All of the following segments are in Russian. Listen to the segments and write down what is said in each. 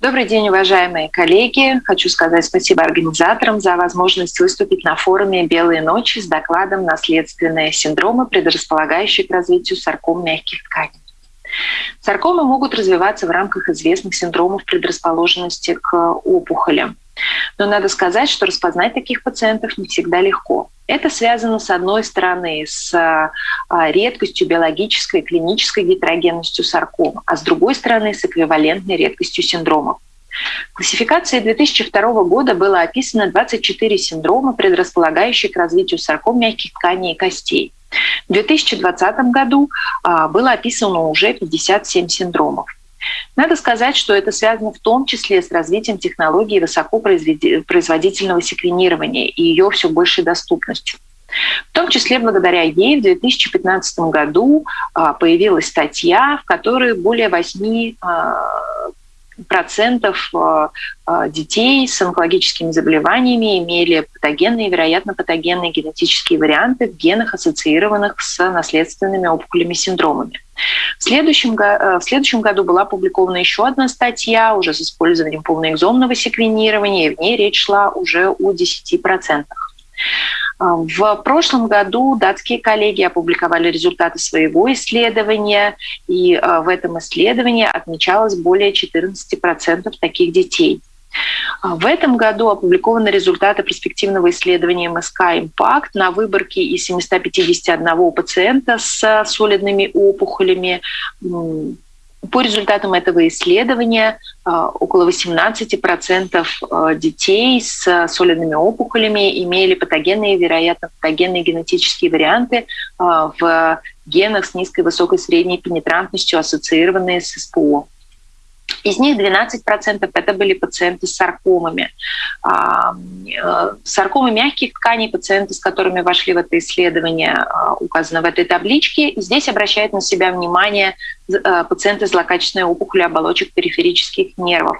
Добрый день, уважаемые коллеги. Хочу сказать спасибо организаторам за возможность выступить на форуме «Белые ночи» с докладом «Наследственные синдромы, предрасполагающие к развитию сарком мягких тканей». Саркомы могут развиваться в рамках известных синдромов предрасположенности к опухолям. Но надо сказать, что распознать таких пациентов не всегда легко. Это связано, с одной стороны, с а, редкостью биологической и клинической гетерогенностью сарком, а с другой стороны, с эквивалентной редкостью синдромов. В классификации 2002 года было описано 24 синдрома, предрасполагающие к развитию сарком мягких тканей и костей. В 2020 году а, было описано уже 57 синдромов. Надо сказать, что это связано в том числе с развитием технологии высокопроизводительного секвенирования и ее все большей доступностью. В том числе благодаря ей в 2015 году а, появилась статья, в которой более 8 процентов э, э, детей с онкологическими заболеваниями имели патогенные, вероятно, патогенные генетические варианты в генах, ассоциированных с наследственными опухолями синдромами. В следующем, э, в следующем году была опубликована еще одна статья уже с использованием полноэкзомного секвенирования, и в ней речь шла уже о 10%. А, в прошлом году датские коллеги опубликовали результаты своего исследования, и а, в этом исследовании отмечалось более 14% таких детей. А, в этом году опубликованы результаты перспективного исследования МСК «Импакт» на выборке из 751 пациента с солидными опухолями по результатам этого исследования а, около 18% а, детей с солидными опухолями имели патогенные, вероятно, патогенные генетические варианты в генах с низкой, высокой, средней пенетрантностью, ассоциированные с СПО. Из них 12% это были пациенты с саркомами. А, э, саркомы мягких тканей, пациенты, с которыми вошли в это исследование, а, указаны в этой табличке. Здесь обращает на себя внимание пациенты с злокачественной опухолью оболочек периферических нервов.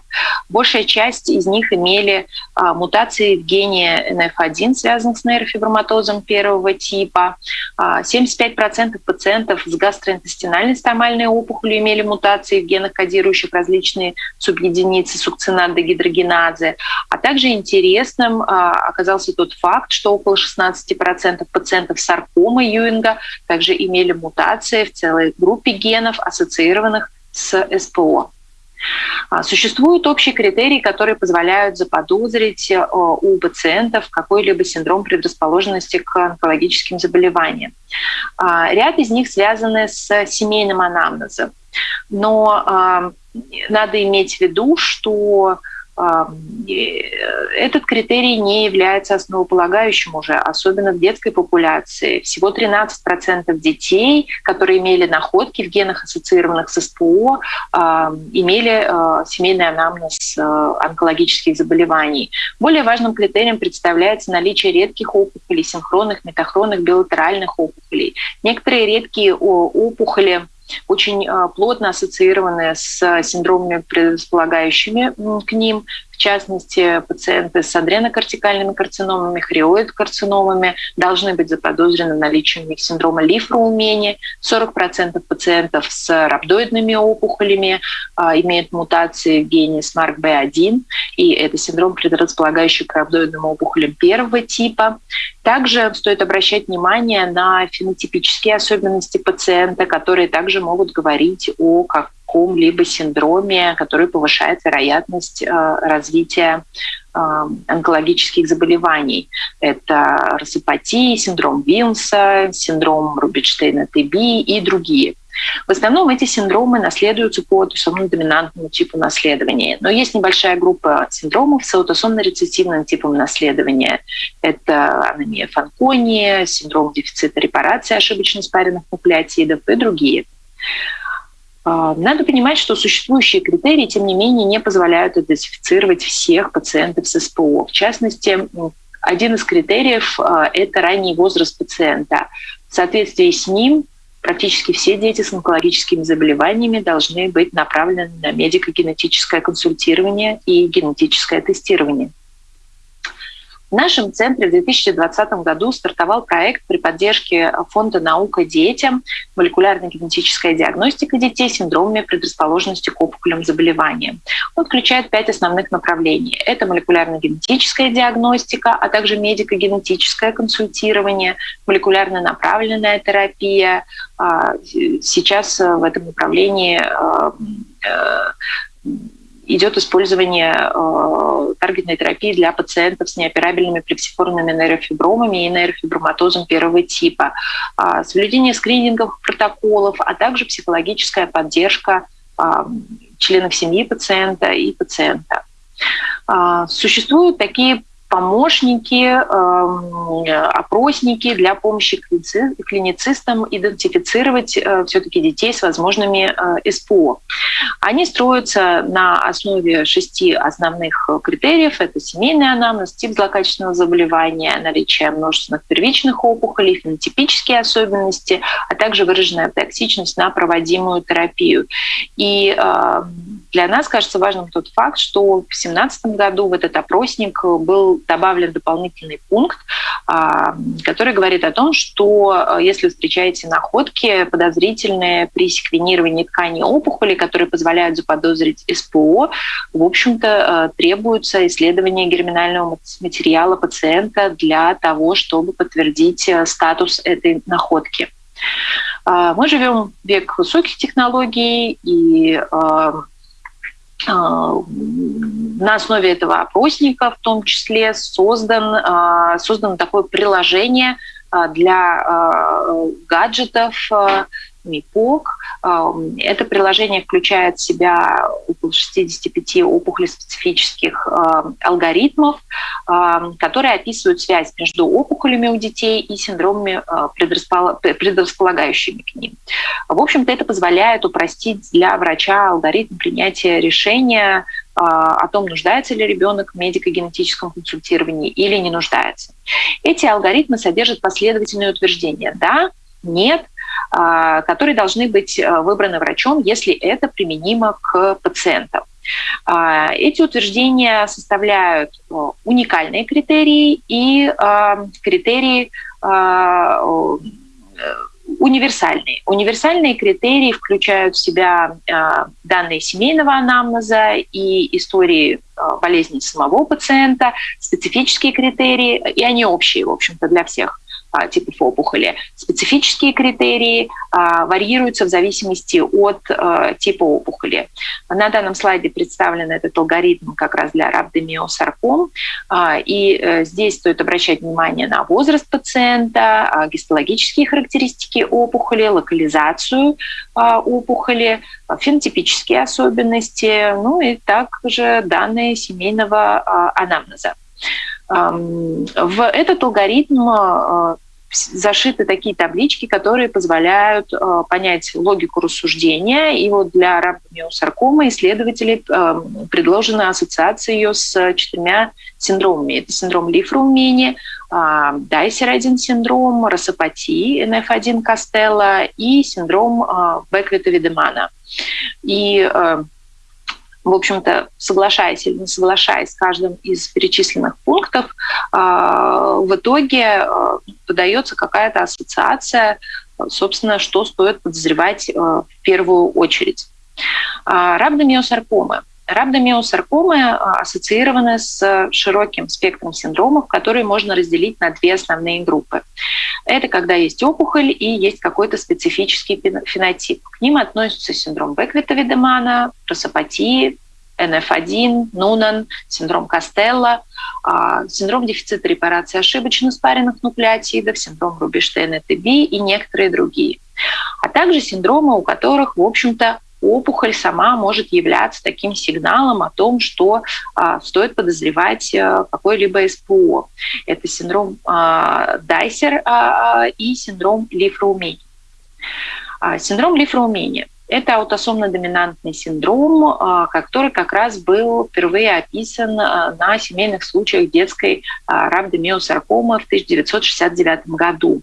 Большая часть из них имели а, мутации в гене NF1, связанных с нейрофиброматозом первого типа. 75% пациентов с гастроинтестинальной стомальной опухолью имели мутации в генах, кодирующих различные субъединицы сукцинат-дегидрогеназы. А также интересным а, оказался тот факт, что около 16% пациентов саркомы Юинга также имели мутации в целой группе генов, ассоциированных с СПО. А, существуют общие критерии, которые позволяют заподозрить э, у пациентов какой-либо синдром предрасположенности к онкологическим заболеваниям. А, ряд из них связаны с семейным анамнезом. Но надо иметь в виду, что этот критерий не является основополагающим уже, особенно в детской популяции. Всего 13% детей, которые имели находки в генах, ассоциированных с СПО, имели а, семейный анамнез а, онкологических заболеваний. Более важным критерием представляется наличие редких опухолей, синхронных, метахронных, билатеральных опухолей. Некоторые редкие опухоли очень а, плотно ассоциированы с синдромами, предрасполагающими к ним частности, пациенты с адренокортикальными карциномами, хриоид-карциномами должны быть заподозрены наличием них синдрома лифроумени. 40% пациентов с рhabdoидными опухолями а, имеют мутации в гене SMARC-B1, и это синдром, предрасполагающий к рhabdoидным опухолям первого типа. Также стоит обращать внимание на фенотипические особенности пациента, которые также могут говорить о как каком-либо синдроме, который повышает вероятность э, развития э, онкологических заболеваний. Это рассыпатия, синдром Вилса, синдром Рубинштейна-ТБ и другие. В основном эти синдромы наследуются по аутосомно-доминантному типу наследования. Но есть небольшая группа синдромов с аутосомно-рецессивным типом наследования. Это анемия Фанкони, синдром дефицита репарации ошибочно спаренных нуклеотидов и другие. А, надо понимать, что существующие критерии, тем не менее, не позволяют идентифицировать всех пациентов с СПО. В частности, один из критериев а, – это ранний возраст пациента. В соответствии с ним практически все дети с онкологическими заболеваниями должны быть направлены на медико-генетическое консультирование и генетическое тестирование. В нашем центре в 2020 году стартовал проект при поддержке Фонда «Наука детям. Молекулярно-генетическая диагностика детей с синдромами предрасположенности к опухолям заболеваниям». Он включает пять основных направлений. Это молекулярно-генетическая диагностика, а также медико-генетическое консультирование, молекулярно направленная терапия. А, сейчас в этом направлении а, э, идет использование э, таргетной терапии для пациентов с неоперабельными плексифорными нейрофибромами и нейрофиброматозом первого типа, э, соблюдение скрининговых протоколов, а также психологическая поддержка э, членов семьи пациента и пациента. Э, существуют такие помощники, эм, опросники для помощи клиницистам идентифицировать э, все-таки детей с возможными э, СПО. Они строятся на основе шести основных критериев. Это семейный анамнез, тип злокачественного заболевания, наличие множественных первичных опухолей, фенотипические особенности, а также выраженная токсичность на проводимую терапию. И э, для нас кажется важным тот факт, что в 2017 году в этот опросник был добавлен дополнительный пункт, а, который говорит о том, что а, если встречаете находки подозрительные при секвенировании тканей опухоли, которые позволяют заподозрить СПО, в общем-то, а, требуется исследование герминального материала пациента для того, чтобы подтвердить статус этой находки. Мы живем в век высоких технологий, и а, на основе этого опросника в том числе создан, а, создано такое приложение а, для гаджетов МИПОК. Это приложение включает в себя около 65 опухолеспецифических алгоритмов, которые описывают связь между опухолями у детей и синдромами, предрасполагающими к ним. В общем-то, это позволяет упростить для врача алгоритм принятия решения о том, нуждается ли ребенок в медико-генетическом консультировании или не нуждается. Эти алгоритмы содержат последовательные утверждения «да», «нет», которые должны быть а, выбраны врачом, если это применимо к пациентам. А, эти утверждения составляют уникальные критерии и критерии универсальные. Универсальные критерии включают в себя данные семейного анамнеза и истории болезни самого пациента, специфические критерии, и они общие, в общем-то, для всех а, типов опухоли. Специфические критерии а, варьируются в зависимости от а, типа опухоли. На данном слайде представлен этот алгоритм как раз для рhabdomyosarcom. И э, здесь стоит обращать внимание на возраст пациента, гистологические характеристики опухоли, локализацию опухоли, фенотипические особенности, ну и также данные семейного анамнеза. В этот алгоритм э, зашиты такие таблички, которые позволяют э, понять логику рассуждения. И вот для рабомиосаркомы исследователи э, предложена ассоциация ее с четырьмя синдромами. Это синдром Лифрумени, Дайсер-1 синдром, росопатии, НФ1 Костелла и синдром Беквита-Видемана. И в общем-то, соглашаясь или не соглашаясь с каждым из перечисленных пунктов, а, в итоге а, подается какая-то ассоциация, собственно, что стоит подозревать а, в первую очередь. Рhabdomyosarcoma Рhabdomyosаркомы ассоциированы с широким спектром синдромов, которые можно разделить на две основные группы. Это когда есть опухоль и есть какой-то специфический фенотип. К ним относятся синдром Беквита-Видемана, просопатии, НФ1, Нунан, синдром Костелла, синдром дефицита репарации ошибочно спаренных нуклеотидов, синдром Рубинштейна-ТБ и некоторые другие. А также синдромы, у которых, в общем-то, опухоль сама может являться таким сигналом о том, что а, стоит подозревать а, какой-либо СПО. Это синдром а, Дайсер а, и синдром Лифроумени. А, синдром Лифроумени – это аутосомно-доминантный синдром, а, который как раз был впервые описан на семейных случаях детской рhabdomyosаркомы в 1969 году.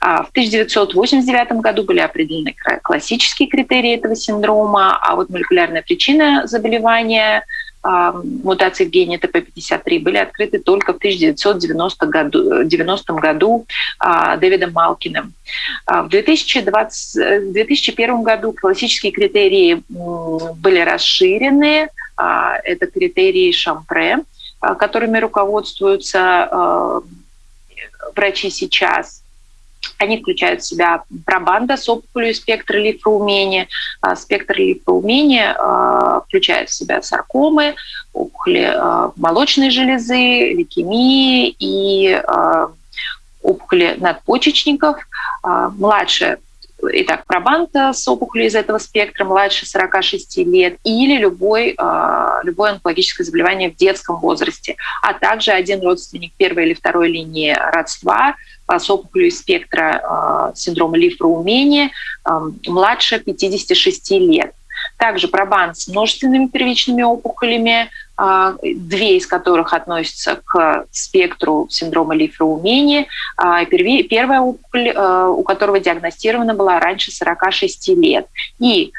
А, в 1989 году были определены классические критерии этого синдрома, а вот молекулярная причина заболевания мутаций в гене ТП-53 были открыты только в 1990 году, 90 году Дэвидом Малкиным. В 2020, 2001 году классические критерии были расширены. Это критерии Шампре, которыми руководствуются врачи сейчас. Они включают в себя пробанда с опухолью спектра лимфоумения. А, спектр лимфоумения а, включает в себя саркомы, опухоли а, молочной железы, лейкемии и опухоли надпочечников. Младше итак, пробанта с опухолью из этого спектра младше 46 лет или любой, любое онкологическое заболевание в детском возрасте, а также один родственник первой или второй линии родства с опухолью спектра синдрома лифроумения младше 56 лет. Также пробан с множественными первичными опухолями, а, две из которых относятся к спектру синдрома лифроумения. А, первая опухоль, а, у которого диагностирована была раньше 46 лет. И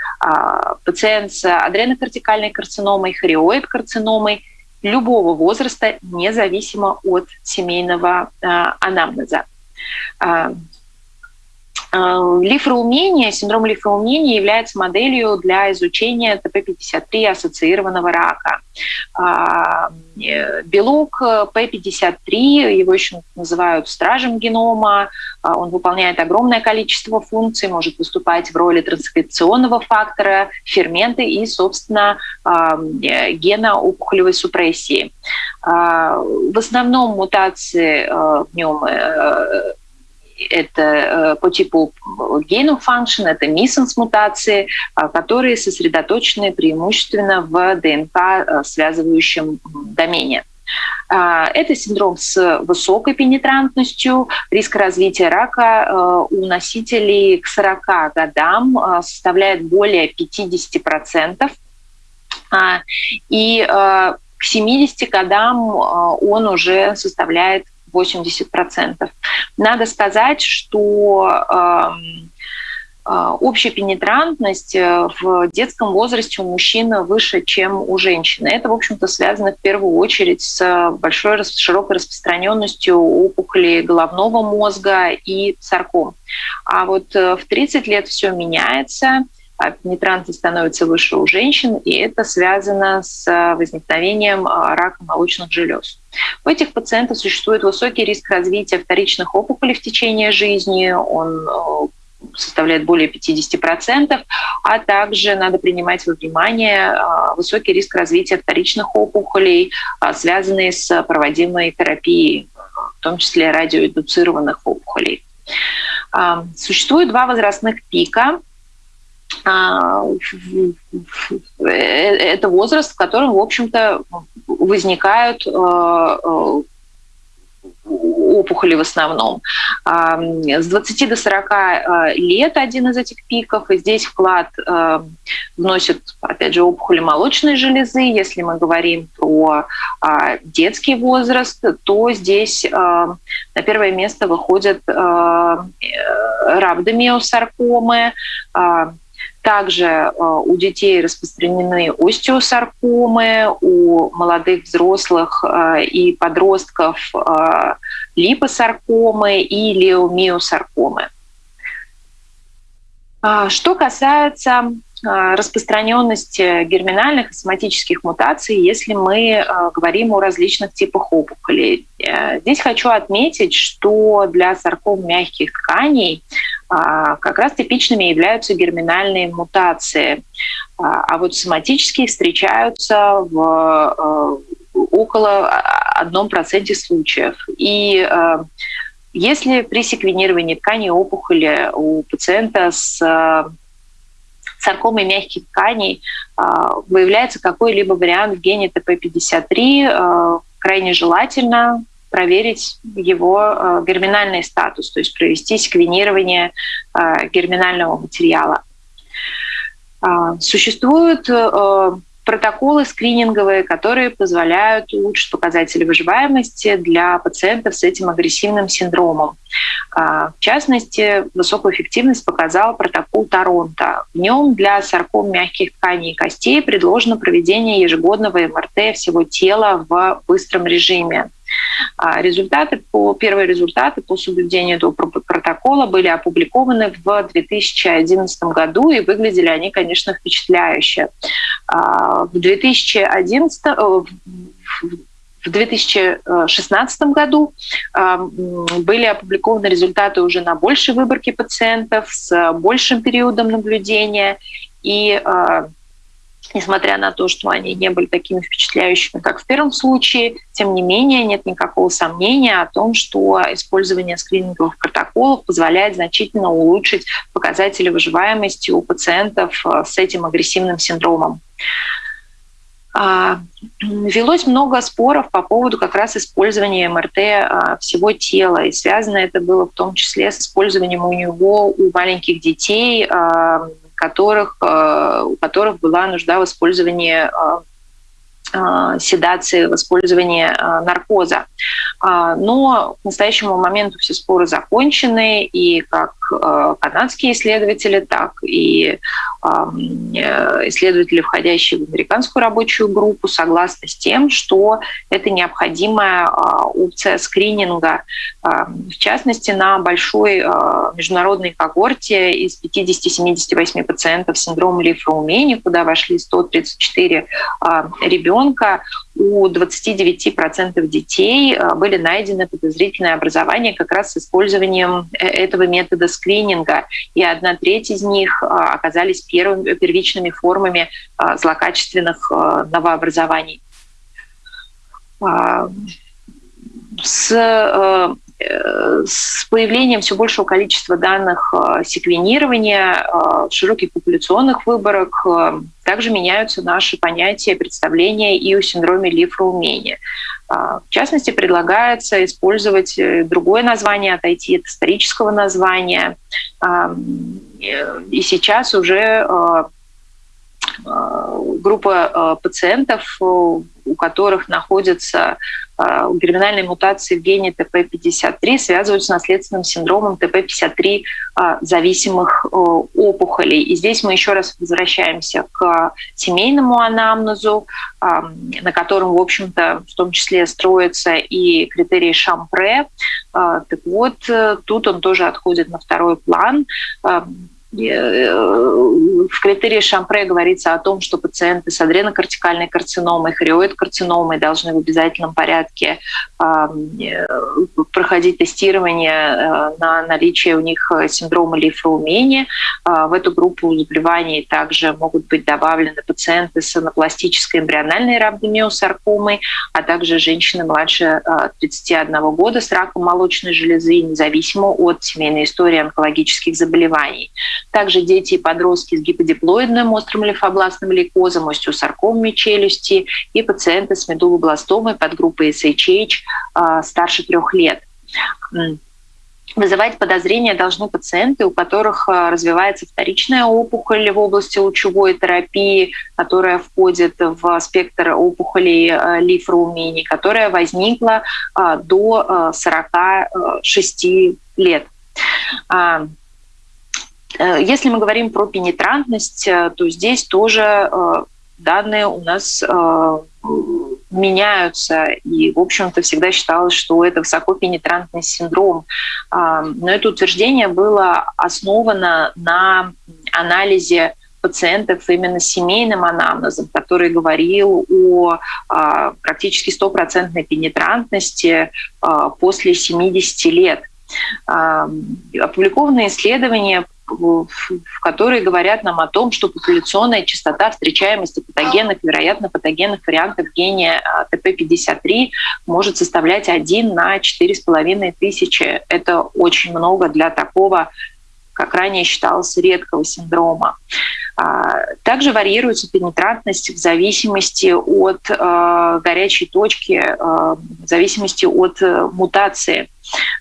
пациент с адренокортикальной карциномой, хориоид-карциномой любого возраста, независимо от семейного анамнеза. Э, лифроумение, синдром лифроумения является моделью для изучения ТП-53 ассоциированного рака. А, э, белок П-53, его еще называют стражем генома, а, он выполняет огромное количество функций, может выступать в роли транскрипционного фактора, ферменты и, собственно, а, э, гена опухолевой супрессии. В основном мутации в нем это э, по типу gain function, это миссенс мутации, а, которые сосредоточены преимущественно в ДНК э, связывающем домене. А, это синдром с высокой пенетрантностью. Риск развития рака э, у носителей к 40 годам составляет более 50%. А, и к 70 годам он уже составляет 80%. Надо сказать, что эм, э, общая пенетрантность э, в детском возрасте у мужчин выше, чем у женщины. Это, в общем-то, связано в первую очередь с большой широкой распространенностью опухолей головного мозга и сарком. А вот э, в 30 лет все меняется а пенетранты становятся выше у женщин, и это связано с а, возникновением а, рака молочных желез. У этих пациентов существует высокий риск развития вторичных опухолей в течение жизни, он составляет более 50%, а также надо принимать во внимание высокий риск развития вторичных опухолей, связанные с проводимой терапией, в том числе радиоиндуцированных опухолей. Существует два возрастных пика а, это возраст, в котором, в общем-то, возникают э, э, опухоли в основном. С 20 до 40 лет один из этих пиков, и здесь вклад вносит, опять же, опухоли молочной железы. Если мы говорим про детский возраст, то здесь на первое место выходят рhabdomyosаркомы, также э, у детей распространены остеосаркомы, у молодых взрослых э, и подростков э, липосаркомы и леомиосаркомы. А, что касается распространенности герминальных и соматических мутаций, если мы говорим о различных типах опухолей. Здесь хочу отметить, что для сарком мягких тканей как раз типичными являются герминальные мутации. А, вот соматические встречаются в около одном проценте случаев. И если при секвенировании тканей опухоли у пациента с саркомой мягких тканей выявляется какой-либо вариант в гене ТП-53, крайне желательно проверить его э, герминальный статус, то есть провести секвенирование э, герминального материала. А, существуют протоколы скрининговые, которые позволяют улучшить показатели выживаемости для пациентов с этим агрессивным синдромом. А, в частности, высокую эффективность показал протокол Торонто. В нем для сарком мягких тканей и костей предложено проведение ежегодного МРТ всего тела в быстром режиме. А результаты по, первые результаты по соблюдению этого протокола были опубликованы в 2011 году, и выглядели они, конечно, впечатляюще. А, в 2011 в 2016 году были опубликованы результаты уже на большей выборке пациентов с большим периодом наблюдения. И а, несмотря на то, что они не были такими впечатляющими, как в первом случае, тем не менее нет никакого сомнения о том, что использование скрининговых протоколов позволяет значительно улучшить показатели выживаемости у пациентов э, с этим агрессивным синдромом. А, велось много споров по поводу как раз использования МРТ а, всего тела. И связано это было в том числе с использованием у него у маленьких детей, а, которых, э, у которых была нужда в использовании э, э, седации, в использовании наркоза. А, но к настоящему моменту все споры закончены, и как канадские исследователи, так и исследователи, входящие в американскую рабочую группу, согласны с тем, что это необходимая опция скрининга, в частности, на большой международной когорте из 50-78 пациентов с синдромом Лифроумени, куда вошли 134 ребенка, у 29% детей были найдены подозрительные образования как раз с использованием э, этого метода скрининга, и одна треть из них оказались первыми, первичными формами злокачественных новообразований. С э, с появлением все большего количества данных э, секвенирования, э, широких популяционных выборок, э, также меняются наши понятия, представления и о синдроме Лифроумения. В частности, предлагается использовать другое название, отойти от исторического названия. И сейчас уже группа пациентов, у которых находятся герминальные мутации в гене ТП-53 связываются с наследственным синдромом ТП-53 а, зависимых э, опухолей. И здесь мы еще раз возвращаемся к семейному анамнезу, на котором, в общем-то, в том числе строятся и критерии Шампре. Так вот, э, тут он тоже отходит на второй план Э, в критерии Шампре говорится о том, что пациенты с адренокортикальной карциномой, хориоид-карциномой должны в обязательном порядке э, проходить тестирование э, на наличие у них синдрома лифроумения. В эту группу заболеваний также могут быть добавлены пациенты с анапластической эмбриональной рhabdomyosаркомой, а также женщины младше 31 года с раком молочной железы, независимо от семейной истории онкологических заболеваний. Также дети и подростки с гиподиплоидным острым лимфобластным лейкозом, остеосаркомами челюсти и пациенты с медулобластомой подгруппой SHH а, старше трех лет. Вызывать подозрения должны пациенты, у которых а, развивается вторичная опухоль в области лучевой терапии, которая входит в спектр опухолей а, лифроумений, которая возникла до 46 лет. Э, если мы говорим про пенетрантность, э, то здесь тоже э, данные у нас меняются. И, в общем-то, всегда считалось, что это высокопенетрантный синдром. Но это утверждение было основано на анализе пациентов именно семейным анамнезом, который говорил о практически стопроцентной пенетрантности после 70 лет. Опубликованные исследования в которые говорят нам о том, что популяционная частота встречаемости патогенных, вероятно, патогенных вариантов гения а, ТП-53 может составлять 1 на 4,5 тысячи. Это очень много для такого, как ранее считалось, редкого синдрома. Также варьируется пенетрантность в зависимости от горячей точки, в зависимости от мутации.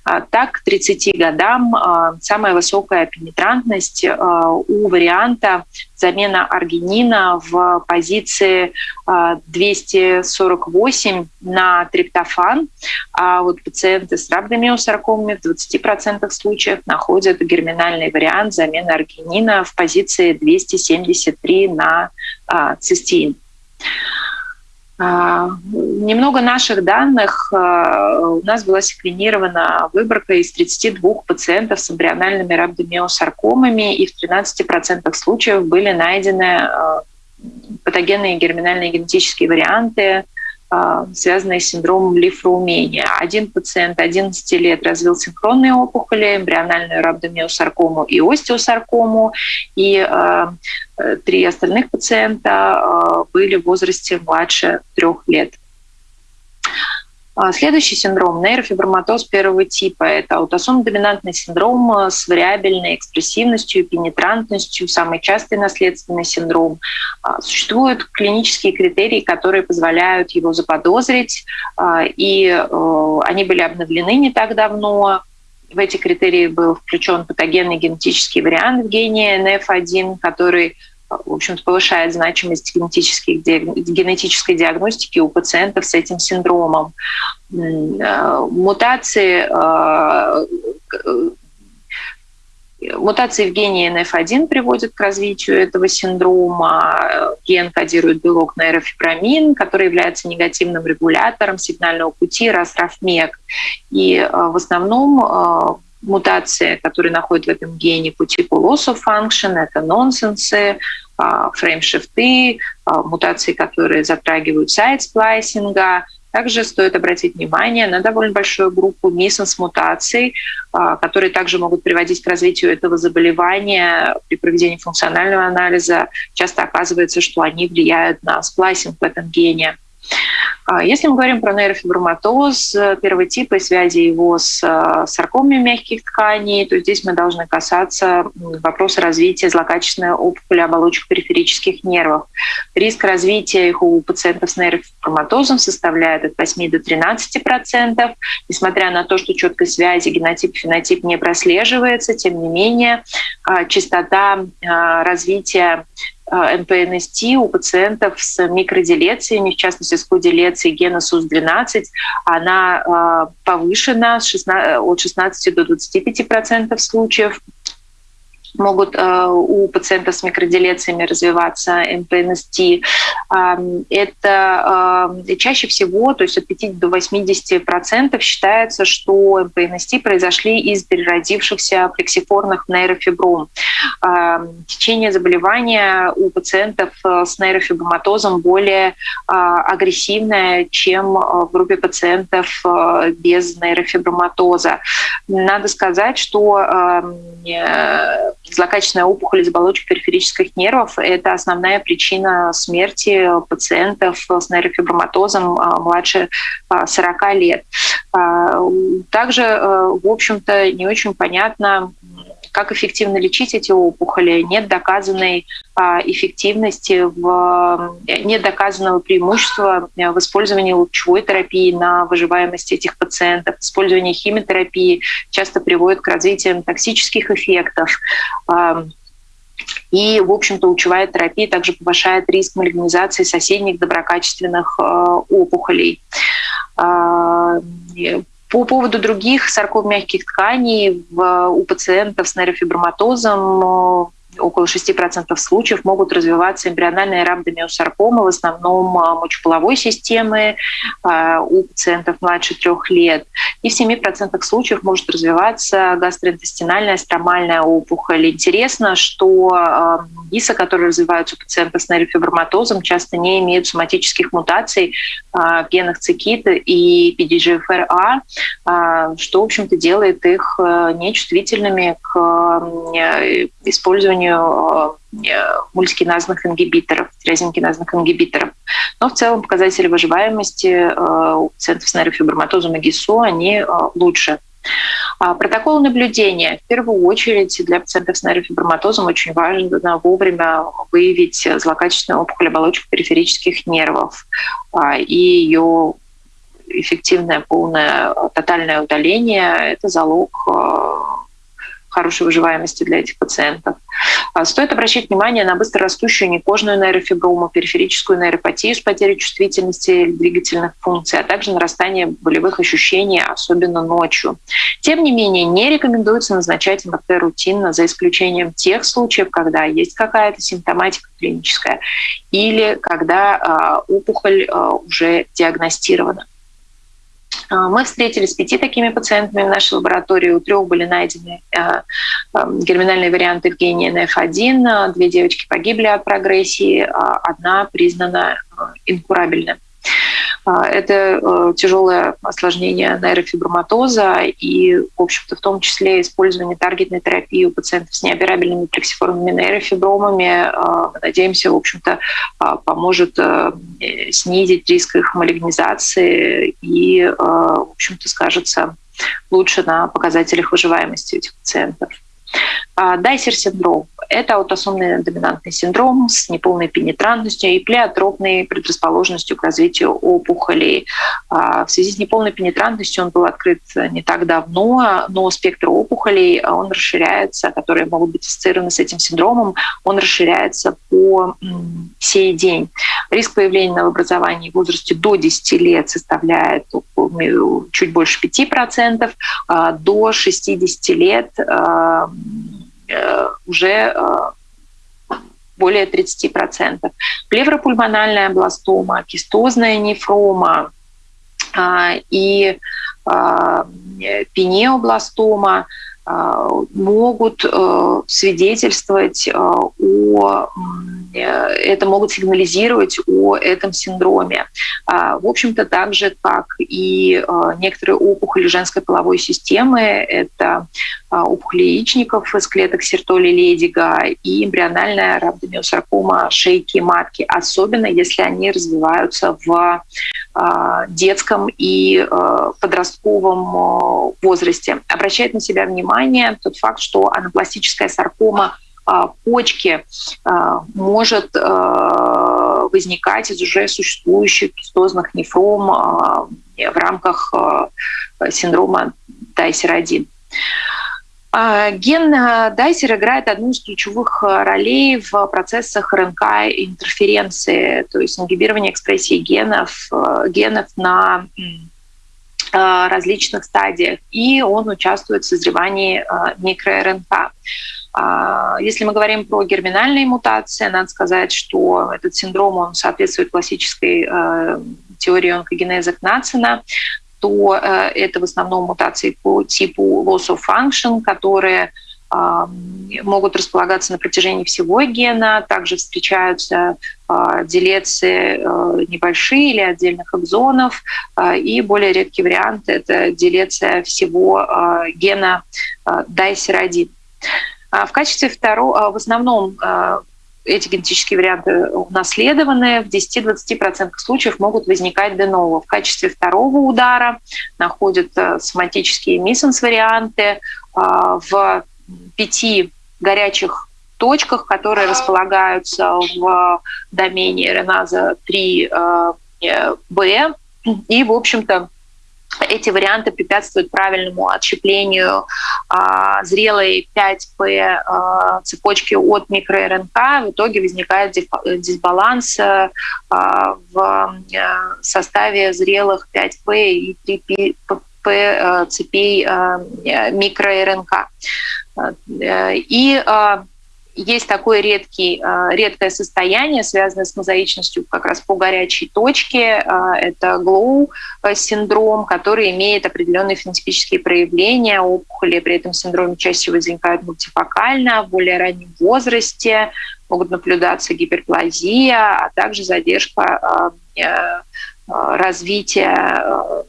А, так, к 30 годам а, самая высокая пенетрантность а, у варианта замена аргинина в позиции 248 на триптофан. А вот пациенты с рhabdomyosаркомами в 20% случаев находят герминальный вариант замены аргинина в позиции 273 на цистеин. А, немного наших данных. А, у нас была секвенирована выборка из 32 пациентов с эмбриональными рhabdomyosаркомами, и в 13% случаев были найдены а, патогенные герминальные генетические варианты а, связанные с синдромом лифроумения. Один пациент 11 лет развил синхронные опухоли, эмбриональную рhabdomyosаркому и остеосаркому, и э, три остальных пациента э, были в возрасте младше трех лет. А, следующий синдром – нейрофиброматоз первого типа. Это аутосом-доминантный синдром с вариабельной экспрессивностью, пенетрантностью, самый частый наследственный синдром. А, существуют клинические критерии, которые позволяют его заподозрить, а, и э, они были обновлены не так давно. В эти критерии был включен патогенный генетический вариант в гене NF1, который в общем-то, повышает значимость генетической, генетической диагностики у пациентов с этим синдромом. Э, мутации э, Мутации в гене NF1 приводят к развитию этого синдрома. Ген кодирует белок нейрофибрамин, который является негативным регулятором сигнального пути РАС-РАФМЕК. И э, в основном мутации, которые находят в этом гене по типу loss of function, это нонсенсы, а, фреймшифты, а, мутации, которые затрагивают сайт сплайсинга. Также стоит обратить внимание на довольно большую группу миссенс-мутаций, а, которые также могут приводить к развитию этого заболевания при проведении функционального анализа. Часто оказывается, что они влияют на сплайсинг в этом гене. А если мы говорим про нейрофиброматоз первого типа и связи его с э, саркомами мягких тканей, то здесь мы должны касаться вопроса развития злокачественной опухоли оболочек периферических нервов. Риск развития их у пациентов с нейрофиброматозом составляет от 8 до 13 процентов. Несмотря на то, что четкой связи генотип-фенотип не прослеживается, тем не менее э, частота э, развития МПНСТ у пациентов с микроделециями, в частности с коделецией гена СУС-12, она повышена от 16 до 25 процентов случаев могут э, у пациентов с микроделециями развиваться МПНСТ. Это э, чаще всего, то есть от 50 до 80 процентов считается, что МПНСТ произошли из переродившихся плексифорных нейрофибром. Течение заболевания у пациентов э, с нейрофиброматозом более агрессивное, чем в группе пациентов без нейрофиброматоза. Надо сказать, что злокачественная опухоль из оболочек периферических нервов – это основная причина смерти пациентов с нейрофиброматозом а, младше 40 а, лет. А, также, в общем-то, не очень понятно, как эффективно лечить эти опухоли. Нет доказанной эффективности, в, нет доказанного преимущества в использовании лучевой терапии на выживаемость этих пациентов. Использование химиотерапии часто приводит к развитию токсических эффектов. И, в общем-то, лучевая терапия также повышает риск малигнизации соседних доброкачественных опухолей. По поводу других сарком мягких тканей в, у пациентов с нейрофиброматозом около 6% случаев могут развиваться эмбриональные рhabdomyosаркомы, в основном а, мочеполовой системы а, у пациентов младше трех лет. И в 7% случаев может развиваться гастроинтестинальная стромальная опухоль. Интересно, что ГИСа, а, которые развиваются у пациентов с нейрофиброматозом, часто не имеют соматических мутаций в генах цикита и PDGFR-A, что, в общем-то, делает их нечувствительными к использованию созданию э, мультикиназных ингибиторов, тирозинкиназных ингибиторов. Но в целом показатели выживаемости э, у пациентов с нейрофиброматозом и ГИСО, они э, лучше А, протокол наблюдения. В первую очередь для пациентов с нейрофиброматозом очень важно вовремя выявить злокачественную опухоль оболочек периферических нервов а, и ее эффективное, полное, тотальное удаление – это залог хорошей выживаемости для этих пациентов. А, стоит обращать внимание на быстрорастущую некожную нейрофиброму, периферическую нейропатию с потерей чувствительности двигательных функций, а также нарастание болевых ощущений, особенно ночью. Тем не менее, не рекомендуется назначать МРТ рутинно, за исключением тех случаев, когда есть какая-то симптоматика клиническая или когда э, опухоль э, уже диагностирована. А, мы встретились с пяти такими пациентами в нашей лаборатории. У трех были найдены а, а, герминальные варианты в гене NF1. Две девочки погибли от прогрессии, одна признана инкурабельной. А, это э, тяжелое осложнение нейрофиброматоза и, в общем-то, в том числе использование таргетной терапии у пациентов с неоперабельными плексиформными нейрофибромами, а, надеемся, в общем-то, а, поможет э, снизить риск их малигнизации и, в общем-то, скажется лучше на показателях выживаемости этих пациентов. Дайсер-синдром – это аутосомный доминантный синдром с неполной пенетрантностью и плеотропной предрасположенностью к развитию опухолей. В связи с неполной пенетрантностью он был открыт не так давно, но спектр опухолей он расширяется, которые могут быть ассоциированы с этим синдромом, он расширяется по сей день. Риск появления новообразований в возрасте до 10 лет составляет чуть больше 5%, до 60 лет уже э, более 30%. Плевропульмональная бластома, кистозная нефрома а, и а, пенеобластома а, могут э, свидетельствовать о это могут сигнализировать о этом синдроме. В общем-то, так же, как и некоторые опухоли женской половой системы, это а, опухоли яичников из клеток сертоли ледига и эмбриональная рhabdomyosаркома шейки матки, особенно если они развиваются в а, детском и а, подростковом возрасте. Обращает на себя внимание тот факт, что анапластическая саркома почки может возникать из уже существующих кистозных нефром в рамках синдрома Тайсер-1. А, ген а, Дайсер играет одну из ключевых а, ролей в процессах РНК интерференции, то есть ингибирование экспрессии генов, генов на различных стадиях, и он участвует в созревании микро-РНК. Если мы говорим про герминальные мутации, надо сказать, что этот синдром он соответствует классической теории онкогенеза Кнацина, то э, это в основном мутации по типу loss of function, которые могут располагаться на протяжении всего гена. Также встречаются э, делеции э, небольшие или отдельных экзонов. И более редкий вариант – это делеция всего гена DICER1. В качестве второго, в основном эти генетические варианты унаследованы, в 10-20% случаев могут возникать де ново. В качестве второго удара находят э, соматические миссенс-варианты в пяти горячих точках, которые располагаются в домене РНАЗа 3Б. Э, И, в общем-то, эти варианты препятствуют правильному отщеплению а, зрелой 5П а, цепочки от микроРНК. В итоге возникает дисбаланс а, в составе зрелых 5П и 3П а, цепей а, микроРНК. И есть такое редкий, редкое состояние, связанное с мозаичностью как раз по горячей точке. Это глоу-синдром, который имеет определенные фенотипические проявления. Опухоли при этом синдроме чаще возникают мультифокально, в более раннем возрасте, могут наблюдаться гиперплазия, а также задержка развития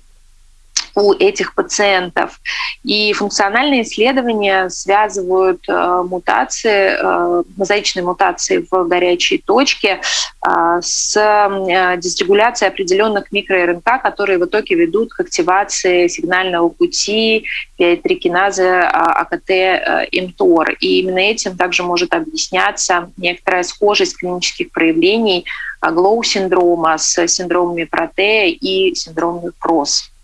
у этих пациентов. И функциональные исследования связывают э, мутации, э, мозаичные мутации в горячей точке э, с дисрегуляцией определенных микроРНК, которые в итоге ведут к активации сигнального пути пиатрикиназы э, АКТ-МТОР. Э, И именно этим также может объясняться некоторая схожесть клинических проявлений глоу-синдрома с синдромами Протея и синдромами КРОСС.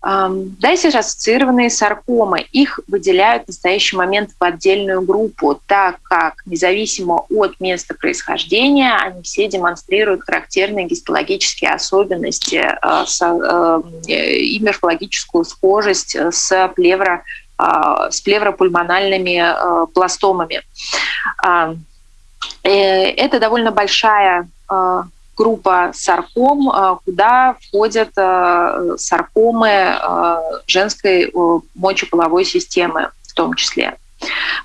Дальше ассоциированные саркомы. Их выделяют в настоящий момент в отдельную группу, так как независимо от места происхождения они все демонстрируют характерные гистологические особенности э, э, и морфологическую схожесть с плевро э, с плевропульмональными пластомами. Это довольно большая группа сарком, э, куда входят э, саркомы э, женской мочеполовой системы в том числе.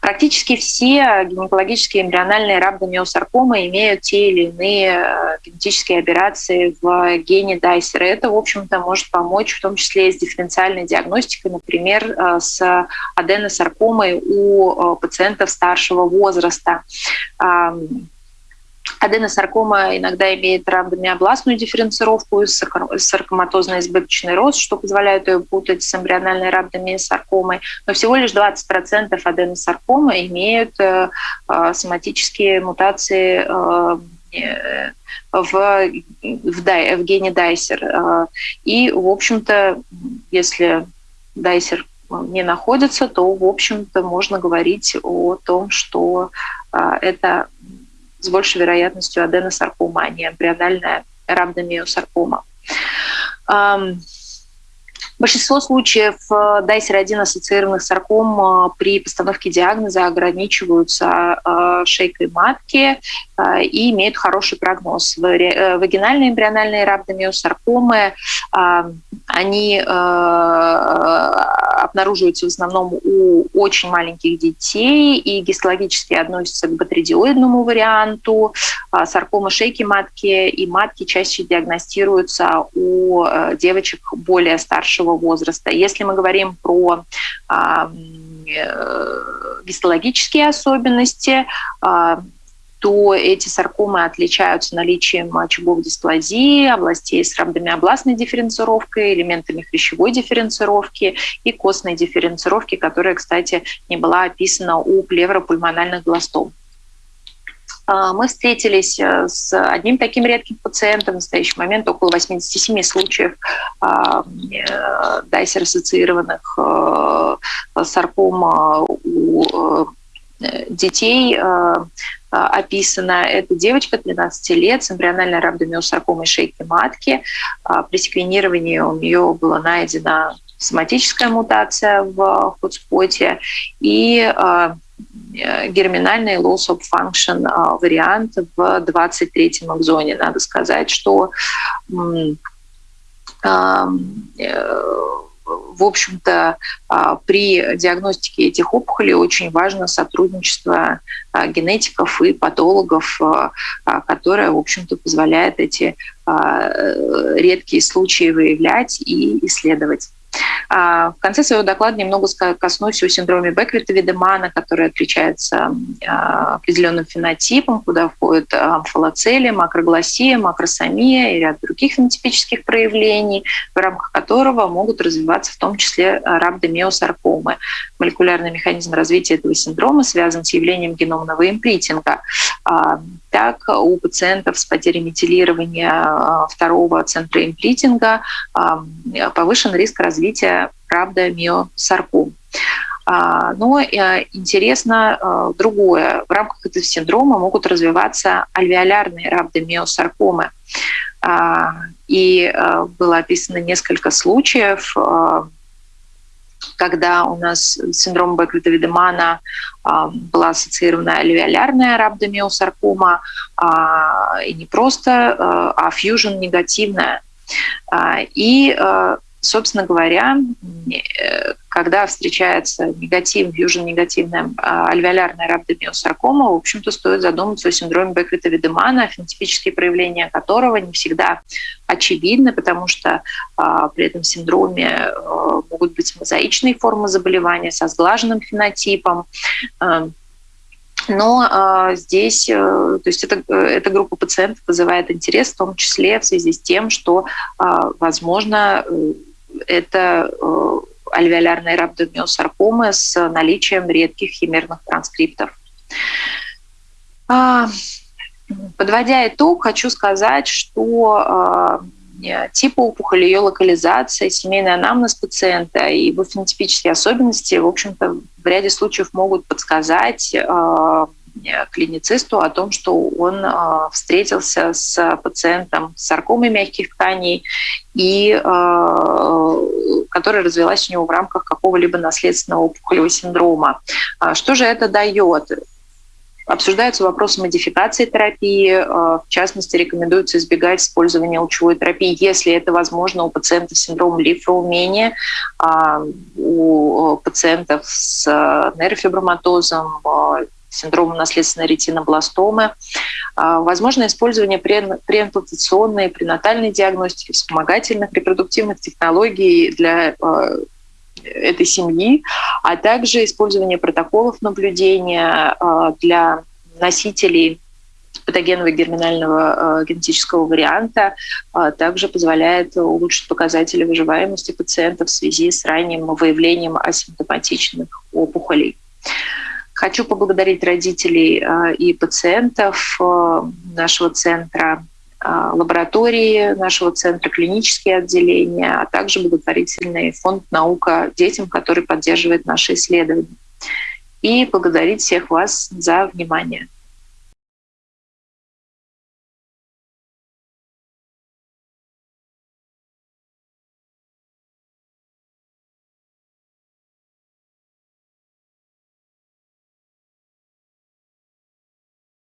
Практически все гинекологические эмбриональные рhabdomyosаркомы имеют те или иные генетические операции в гене Дайсера. Это, в общем-то, может помочь в том числе с дифференциальной диагностикой, например, с аденосаркомой у пациентов старшего возраста Аденосаркома иногда имеет рhabdomyoblastную дифференцировку саркоматозный избыточный рост, что позволяет ее путать с эмбриональной рhabdomyосаркомой. Но всего лишь 20% аденосаркомы имеют э, э, соматические мутации э, в, в, в гене Дайсер. И, в общем-то, если Дайсер не находится, то, в общем-то, можно говорить о том, что это с большей вероятностью аденосаркома, а не эмбриональная рhabdomyosаркома. Большинство случаев э, Дайсер-1 ассоциированных сарком э, при постановке диагноза ограничиваются э, шейкой матки и имеют хороший прогноз. Вагинальные эмбриональные рhabdomyosаркомы, они обнаруживаются в основном у очень маленьких детей и гистологически относятся к батридиоидному варианту. Саркома шейки матки и матки чаще диагностируются у девочек более старшего возраста. Если мы говорим про а, э, гистологические особенности, а, то эти саркомы отличаются наличием очагов дисплазии, областей с рhabdomyoblastной дифференцировкой, элементами хрящевой дифференцировки и костной дифференцировки, которая, кстати, не была описана у плевропульмональных гластом. А, мы встретились э, с одним таким редким пациентом. В настоящий момент около 87 случаев а, э, дайсер-ассоциированных э, саркома у детей описана. Это девочка 13 лет с эмбриональной рhabdomyosаркомой шейки матки. А, при секвенировании у нее была найдена соматическая мутация в хотспоте и герминальный loss of function э, вариант в 23-м экзоне. Надо сказать, что э, в общем-то, при диагностике этих опухолей очень важно сотрудничество генетиков и патологов, которое, в общем-то, позволяет эти редкие случаи выявлять и исследовать. А, в конце своего доклада немного коснусь о синдроме Беккерта-Видемана, который отличается а, определенным фенотипом, куда входят амфалоцели, макрогласия, макросомия и ряд других фенотипических проявлений, в рамках которого могут развиваться в том числе рhabdomyosаркомы. Молекулярный механизм развития этого синдрома связан с явлением геномного импритинга. А, так, у пациентов с потерей метилирования второго центра импритинга повышен риск развития правда, миосарком. А, но э, интересно другое. В рамках этого синдрома могут развиваться альвеолярные. А, и э, было описано несколько случаев, когда у нас синдром Беккерта-Видемана была ассоциирована альвеолярная рhabdomyosаркома, и не просто, а фьюжн негативная. И собственно говоря, когда встречается негатив, южно-негативная альвеолярная рhabdomyosаркома, в общем-то, стоит задуматься о синдроме Беккета-Видемана, фенотипические проявления которого не всегда очевидны, потому что а, при этом синдроме а, могут быть мозаичные формы заболевания со сглаженным фенотипом, а, но э, здесь, э, то есть эта, эта группа пациентов вызывает интерес, в том числе в связи с тем, что, э, возможно, это э, альвеолярные рhabdomyosаркомы с наличием редких химерных транскриптов. А, подводя итог, хочу сказать, что а, типа опухоли, ее локализация, семейный анамнез пациента и его фенотипические особенности, в общем-то, в ряде случаев могут подсказать а, клиницисту о том, что он встретился с пациентом с саркомой мягких тканей и которая развилась у него в рамках какого-либо наследственного опухолевого синдрома. А что же это дает? Обсуждаются вопросы модификации терапии. В частности, рекомендуется избегать использования лучевой терапии, если это возможно у пациентов с синдромом лимфоумения, а, у пациентов с нейрофиброматозом, синдромом наследственной ретинобластомы. А, возможно использование преимплантационной пренатальной диагностики, вспомогательных репродуктивных технологий для а, этой семьи, а также использование протоколов наблюдения а, для носителей патогенного герминального генетического варианта также позволяет улучшить показатели выживаемости пациентов в связи с ранним выявлением асимптоматичных опухолей. Хочу поблагодарить родителей э, и пациентов э, нашего центра, э, лаборатории нашего центра, клинические отделения, а также благотворительный фонд «Наука детям», который поддерживает наши исследования. И благодарить всех вас за внимание.